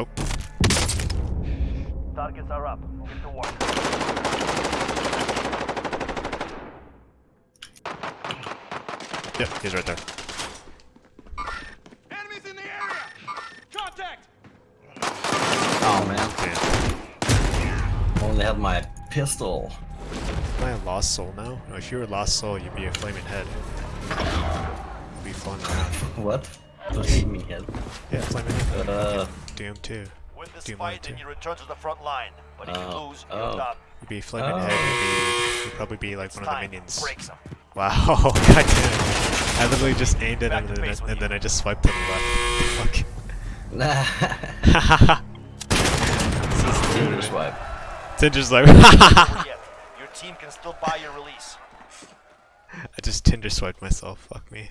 Oh, Targets are up. Get to work. yeah, he's right there. Enemies in the area! Contact! Oh man, Damn. only had my pistol. Am I a lost soul now? No, if you were a lost soul, you'd be a flaming head. You'd be flying around. What? Flaming head. Yeah, flaming head. Uh, Doom 2. Win this Doom fight and too. you return to the front line. But if you Oh. lose, you're Oh. done. You'd be a flaming Oh. head. You'd, be, you'd probably be like It's one of the minions. Wow, god damn. I literally just aimed at Back him to and, then, base and then I just swiped to the left. nah. Fuck. Tinder swipe. Tinder's like, Over. Your team can still buy your release. I just Tinder swiped myself. Fuck me.